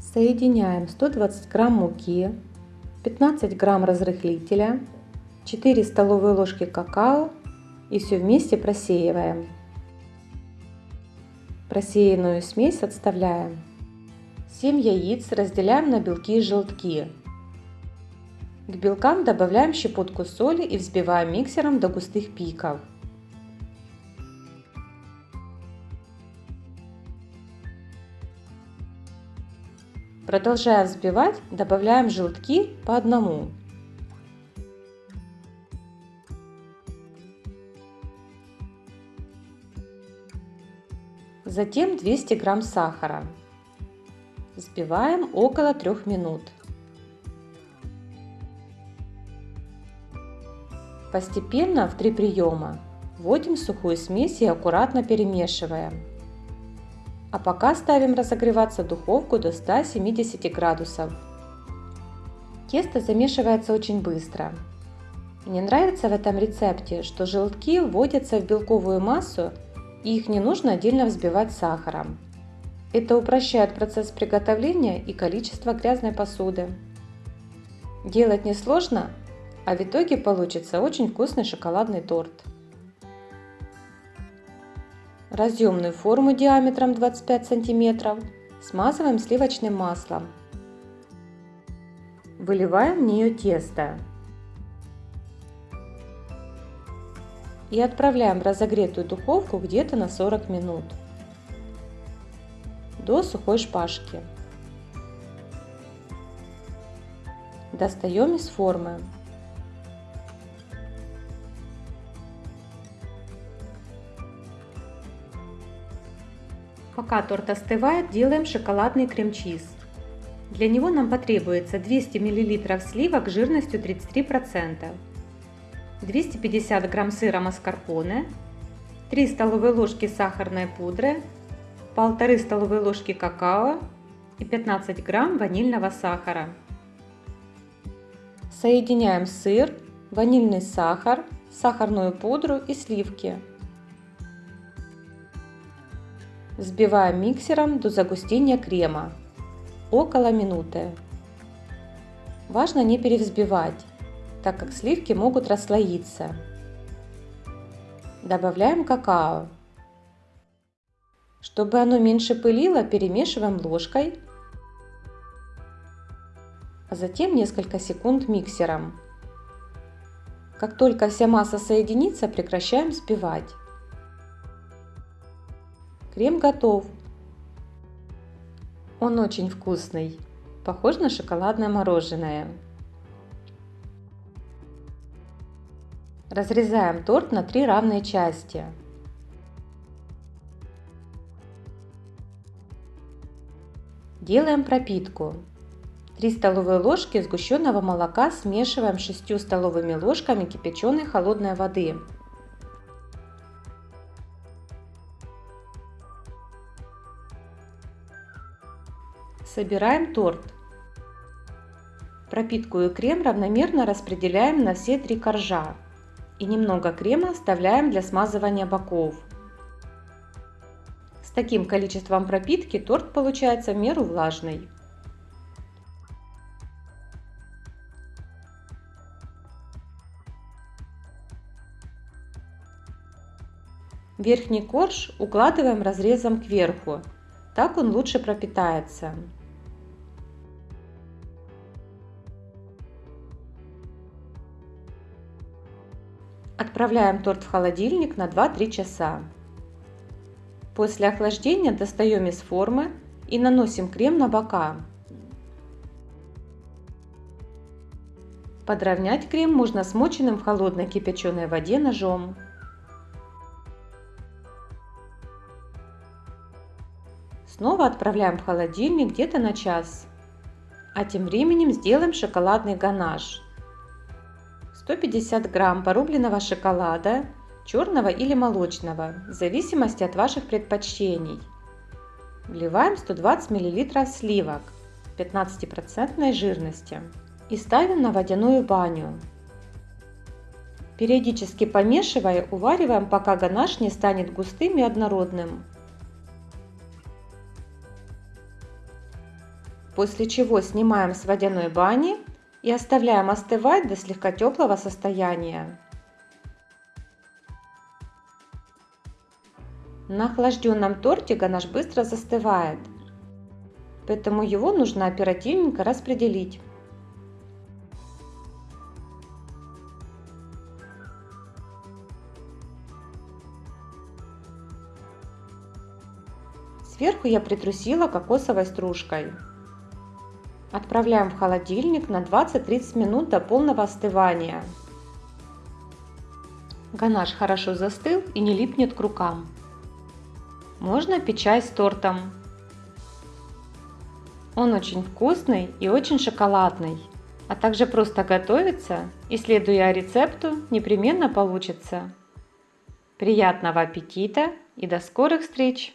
Соединяем 120 грамм муки, 15 грамм разрыхлителя, 4 столовые ложки какао и все вместе просеиваем. Просеянную смесь отставляем. 7 яиц разделяем на белки и желтки. К белкам добавляем щепотку соли и взбиваем миксером до густых пиков. Продолжая взбивать, добавляем желтки по одному. Затем 200 грамм сахара. Взбиваем около 3 минут. Постепенно в три приема вводим сухую смесь и аккуратно перемешиваем. А пока ставим разогреваться духовку до 170 градусов. Тесто замешивается очень быстро. Мне нравится в этом рецепте, что желтки вводятся в белковую массу и их не нужно отдельно взбивать сахаром. Это упрощает процесс приготовления и количество грязной посуды. Делать несложно, а в итоге получится очень вкусный шоколадный торт. Разъемную форму диаметром 25 см смазываем сливочным маслом. Выливаем в нее тесто. И отправляем в разогретую духовку где-то на 40 минут до сухой шпажки. Достаем из формы. Пока торт остывает, делаем шоколадный крем-чиз. Для него нам потребуется 200 мл сливок жирностью 33%, 250 грамм сыра маскарпоне, 3 столовые ложки сахарной пудры, 1,5 столовые ложки какао и 15 грамм ванильного сахара. Соединяем сыр, ванильный сахар, сахарную пудру и сливки. Взбиваем миксером до загустения крема, около минуты. Важно не перевзбивать, так как сливки могут расслоиться. Добавляем какао. Чтобы оно меньше пылило, перемешиваем ложкой, а затем несколько секунд миксером. Как только вся масса соединится, прекращаем взбивать. Крем готов. Он очень вкусный, похож на шоколадное мороженое. Разрезаем торт на три равные части. Делаем пропитку. 3 столовые ложки сгущенного молока смешиваем с 6 столовыми ложками кипяченой холодной воды. Собираем торт. Пропитку и крем равномерно распределяем на все три коржа и немного крема оставляем для смазывания боков. С таким количеством пропитки торт получается в меру влажный. Верхний корж укладываем разрезом кверху, так он лучше пропитается. Отправляем торт в холодильник на 2-3 часа. После охлаждения достаем из формы и наносим крем на бока. Подровнять крем можно смоченным в холодной кипяченой воде ножом. Снова отправляем в холодильник где-то на час. А тем временем сделаем шоколадный ганаш. 150 грамм порубленного шоколада, черного или молочного, в зависимости от ваших предпочтений. Вливаем 120 мл сливок 15% жирности и ставим на водяную баню. Периодически помешивая, увариваем, пока ганаш не станет густым и однородным. после чего снимаем с водяной бани и оставляем остывать до слегка теплого состояния. На охлажденном торте ганаш быстро застывает, поэтому его нужно оперативненько распределить. Сверху я притрусила кокосовой стружкой. Отправляем в холодильник на 20-30 минут до полного остывания. Ганаш хорошо застыл и не липнет к рукам. Можно пить чай с тортом. Он очень вкусный и очень шоколадный. А также просто готовится и следуя рецепту непременно получится. Приятного аппетита и до скорых встреч!